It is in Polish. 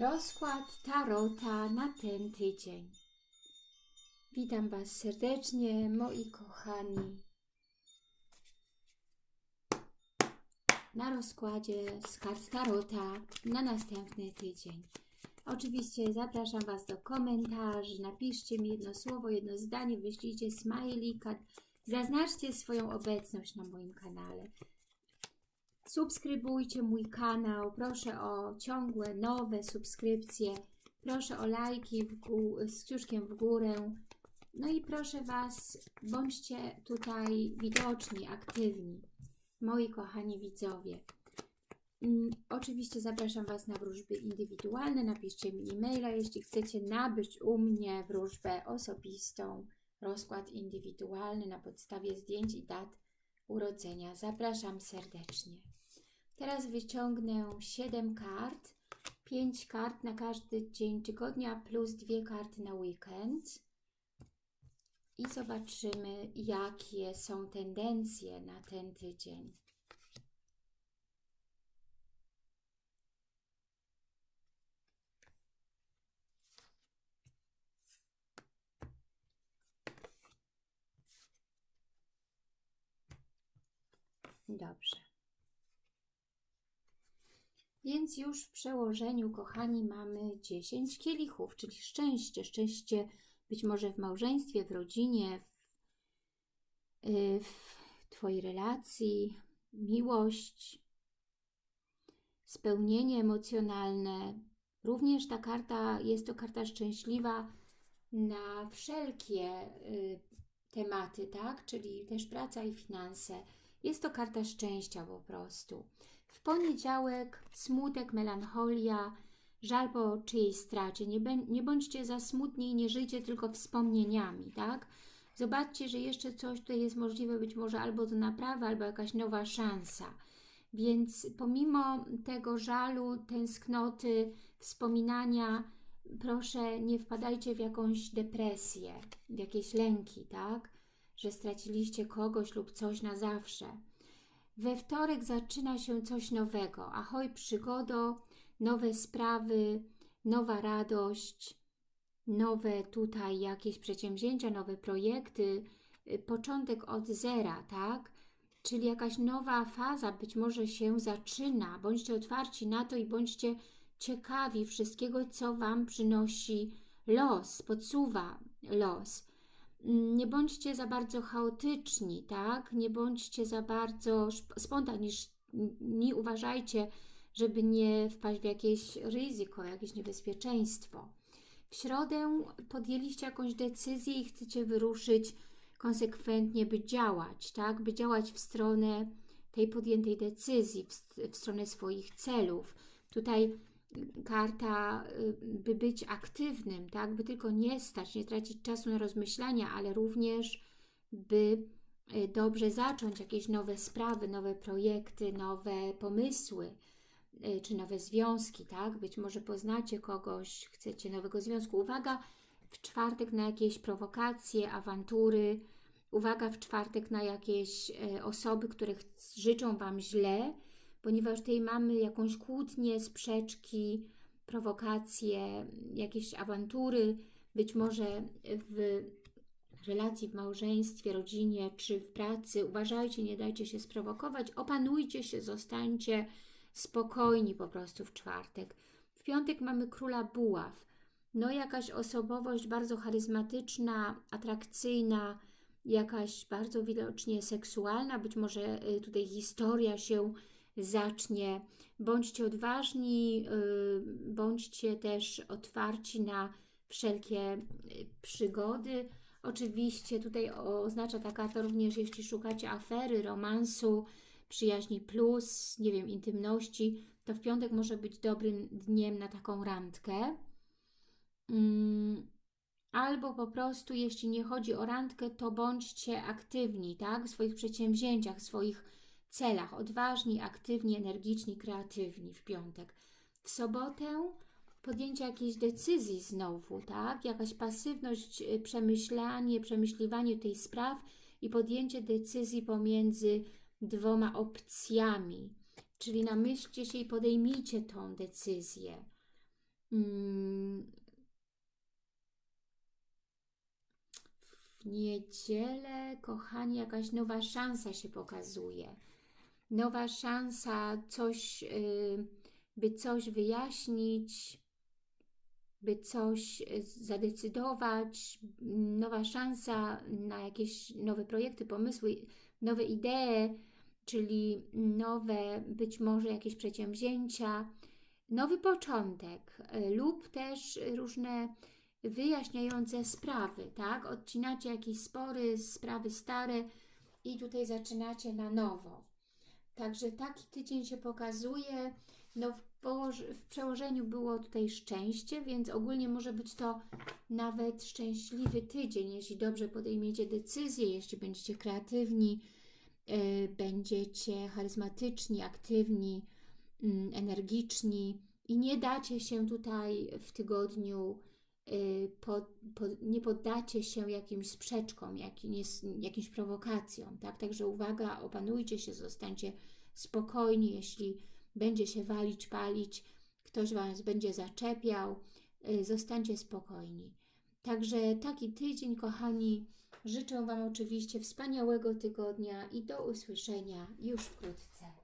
Rozkład Tarota na ten tydzień. Witam Was serdecznie, moi kochani. Na rozkładzie z kart Tarota na następny tydzień. Oczywiście zapraszam Was do komentarzy. Napiszcie mi jedno słowo, jedno zdanie, wyślijcie smajlika. Zaznaczcie swoją obecność na moim kanale. Subskrybujcie mój kanał, proszę o ciągłe, nowe subskrypcje, proszę o lajki z kciuszkiem w górę. No i proszę Was, bądźcie tutaj widoczni, aktywni, moi kochani widzowie. Mm, Oczywiście zapraszam Was na wróżby indywidualne, napiszcie mi e-maila, jeśli chcecie nabyć u mnie wróżbę osobistą, rozkład indywidualny na podstawie zdjęć i dat urodzenia. Zapraszam serdecznie. Teraz wyciągnę 7 kart, 5 kart na każdy dzień tygodnia plus dwie karty na weekend i zobaczymy jakie są tendencje na ten tydzień. Dobrze. Więc już w przełożeniu, kochani, mamy 10 kielichów, czyli szczęście. Szczęście być może w małżeństwie, w rodzinie, w, y, w Twojej relacji, miłość, spełnienie emocjonalne. Również ta karta jest to karta szczęśliwa na wszelkie y, tematy, tak? Czyli też praca i finanse. Jest to karta szczęścia po prostu. W poniedziałek smutek, melancholia, żal po czyjejś stracie. Nie, nie bądźcie za smutni i nie żyjcie tylko wspomnieniami, tak? Zobaczcie, że jeszcze coś tutaj jest możliwe, być może albo do naprawy, albo jakaś nowa szansa. Więc pomimo tego żalu, tęsknoty, wspominania, proszę nie wpadajcie w jakąś depresję, w jakieś lęki, tak? Że straciliście kogoś lub coś na zawsze. We wtorek zaczyna się coś nowego. Ahoj przygodo, nowe sprawy, nowa radość, nowe tutaj jakieś przedsięwzięcia, nowe projekty, y, początek od zera, tak? Czyli jakaś nowa faza być może się zaczyna. Bądźcie otwarci na to i bądźcie ciekawi wszystkiego, co Wam przynosi los, podsuwa los. Mm, Nie bądźcie za bardzo chaotyczni, tak? Nie bądźcie za bardzo spontaniczni. Uważajcie, żeby nie wpaść w jakieś ryzyko, jakieś niebezpieczeństwo. W środę podjęliście jakąś decyzję i chcecie wyruszyć konsekwentnie, by działać, tak? By działać w stronę tej podjętej decyzji, w, w stronę swoich celów. Tutaj karta, y, by być aktywnym, tak? By tylko nie stać, nie tracić czasu na rozmyślania, ale również by y, dobrze zacząć jakieś nowe sprawy, nowe projekty, nowe pomysły, y, czy nowe związki, tak? Być może poznacie kogoś, chcecie nowego związku. Uwaga w czwartek na jakieś prowokacje, awantury. Uwaga w czwartek na jakieś osoby, które życzą Wam źle, ponieważ tutaj mamy jakąś kłótnię, sprzeczki, prowokacje, jakieś awantury, być może w relacji, w małżeństwie, rodzinie czy w pracy. Uważajcie, nie dajcie się sprowokować, opanujcie się, zostańcie spokojni po prostu w czwartek. W piątek mamy króla buław. No jakaś osobowość bardzo charyzmatyczna, atrakcyjna, jakaś bardzo widocznie seksualna, być może y, tutaj historia się zacznie. Bądźcie odważni, y, bądźcie też otwarci na wszelkie y, przygody. Oczywiście tutaj oznacza ta karta również, jeśli szukacie afery, romansu, przyjaźni plus, nie wiem, intymności, to w piątek może być dobrym dniem na taką randkę. Mm, Albo po prostu, jeśli nie chodzi o randkę, to bądźcie aktywni, tak? W swoich przedsięwzięciach, w swoich celach. Odważni, aktywni, energiczni, kreatywni w piątek. W sobotę podjęcie jakiejś decyzji znowu, tak? Jakaś pasywność, y, przemyślanie, przemyśliwanie tej spraw i podjęcie decyzji pomiędzy dwoma opcjami. Czyli namyślcie się i podejmijcie tą decyzję. Mm, W niedzielę, kochani, jakaś nowa szansa się pokazuje. Nowa szansa, coś, y, by coś wyjaśnić, by coś y, zadecydować, nowa szansa na jakieś nowe projekty, pomysły, nowe idee, czyli nowe być może jakieś przedsięwzięcia, nowy początek y, lub też różne wyjaśniające sprawy, tak? Odcinacie jakieś spory, sprawy stare i tutaj zaczynacie na nowo. Także taki tydzień się pokazuje. No w, w przełożeniu było tutaj szczęście, więc ogólnie może być to nawet szczęśliwy tydzień, jeśli dobrze podejmiecie decyzje, jeśli będziecie kreatywni, yy, będziecie charyzmatyczni, aktywni, mm, energiczni i nie dacie się tutaj w tygodniu y, pod, pod, nie poddacie się jakimś sprzeczkom, jakim jest, jakimś prowokacjom, tak? Także uwaga, opanujcie się, zostańcie spokojni, jeśli będzie się walić, palić, ktoś Was będzie zaczepiał, y, zostańcie spokojni. Także taki tydzień, kochani, życzę Wam oczywiście wspaniałego tygodnia i do usłyszenia już wkrótce.